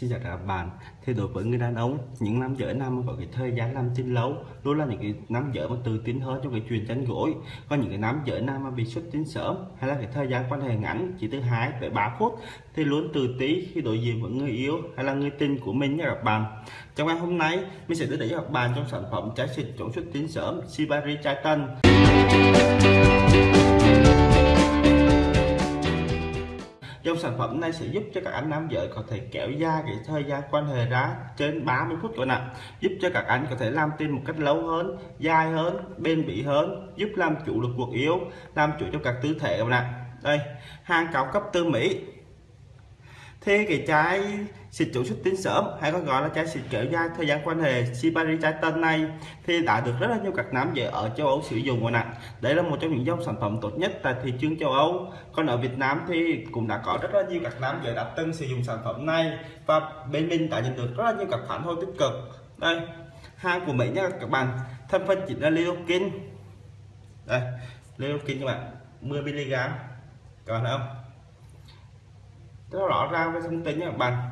Xin chào các bạn. Thì đối với người đàn ông, Những nam giới nam có cái thời gian làm tin lâu, Luôn là những cái nam giới mà tự tin hơn trong cái chuyện chăn gối. Còn những cái nam giới nam mà bị xuất tinh sớm Hay là cái thời gian quan hệ ngắn, Chỉ từ hai tới ba phút, Thì luôn từ tí khi đối diện với người yêu Hay là người tình của mình nha các bạn. Trong ngày hôm nay, Mình sẽ đưa đến cho các bạn trong sản phẩm trái xịt chống xuất tinh sớm Sibari Chai Dòng sản phẩm này sẽ giúp cho các anh nam giới có thể kéo dài cái thời gian quan hệ ra trên 30 phút các bạn Giúp cho các anh có thể làm tin một cách lâu hơn, dài hơn, bền bỉ hơn, giúp làm chủ được cuộc yêu, làm chủ trong các tư thế các bạn Đây, hàng cao cấp từ Mỹ thì cái trái xịt chủ xuất tinh sớm, hay còn gọi là trái xịt kéo dài thời gian quan hệ Shibari trái tên này thì đã được rất là nhiều các nam giới ở châu Âu sử dụng rồi nè. Đây là một trong những dòng sản phẩm tốt nhất tại thị trường châu Âu. Còn ở Việt Nam thì cũng đã có rất là nhiều các nam giới đã từng sử dụng sản phẩm này, và bên mình đã nhận được rất là nhiều các phản hồi tích cực. Đây hàng của Mỹ nha các bạn. Thành phần chính là Leokin. Đây, Leokin các bạn 10 mg các bạn thấy không? Rất rõ ràng với thông tin các bạn.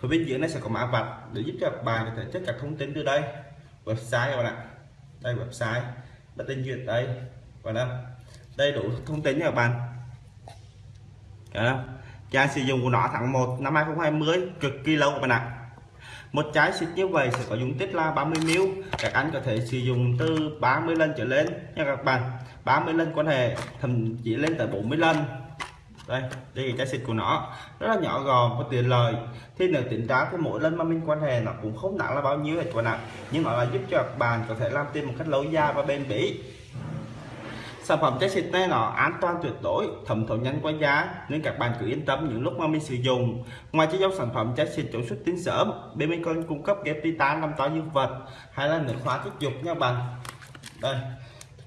Phía bên dưới nó sẽ có mã vạch để giúp cho bạn có thể tất cả thông tin từ đây. Website các bạn ạ. Đây, website. Đã tên duyệt đây. Và đâu đầy đủ thông tin các bạn. Không? Trang sử dụng của nó tháng 1 năm 2020 cực kỳ lâu các bạn ạ. Một trái xịt như vậy sẽ có dung tích là 30 ml. Các anh có thể sử dụng từ 30 lần trở lên nha các bạn. 30 lần quan hệ, thậm chí lên tới 40 lần đây đây là trái xịt của nó. Rất là nhỏ gọn và tiện lợi. Thì nếu tính ra thì mỗi lần mà mình quan hệ nó cũng không nặng là bao nhiêu hết các nặng nhưng nó là giúp cho các bạn có thể làm tiền một cách lâu dài và bền bỉ. Sản phẩm trái xịt này nó an toàn tuyệt đối, thẩm thấu nhanh qua giá nên các bạn cứ yên tâm những lúc mà mình sử dụng. Ngoài chế dòng sản phẩm trái xịt chống xuất tinh sớm bên mình còn cung cấp ghép titan làm to dương vật hay là nước hóa tiết dục nha bạn. Đây,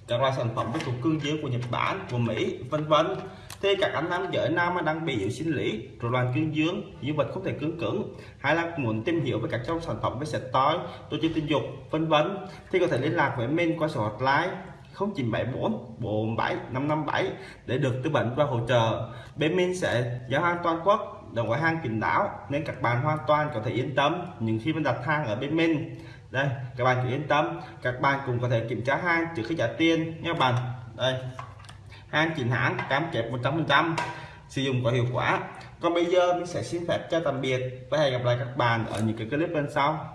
các loại sản phẩm với cục cương dưới của Nhật Bản, của Mỹ, vân vân thì các anh nam giới nam đang bị yếu sinh lý, rối loạn cương dương dương vật không thể cứng cứng, hay là muốn tìm hiểu về các trong sản phẩm với sạch tối tổ chức tình dục, vân vân, thì có thể liên lạc với mình qua số hotline 0974 47 557 để được tư vấn và hỗ trợ. Bên mình sẽ giao hàng toàn quốc đồng gói hàng kín đáo, nên các bạn hoàn toàn có thể yên tâm những khi mình đặt hàng ở bên mình. Đây, các bạn cứ yên tâm, các bạn cũng có thể kiểm tra hàng trước khi trả tiền, nha bạn. Đây hàng chính hãng, cam kết 100% sử dụng có hiệu quả. Còn bây giờ mình sẽ xin phép cho tạm biệt và hẹn gặp lại các bạn ở những cái clip bên sau.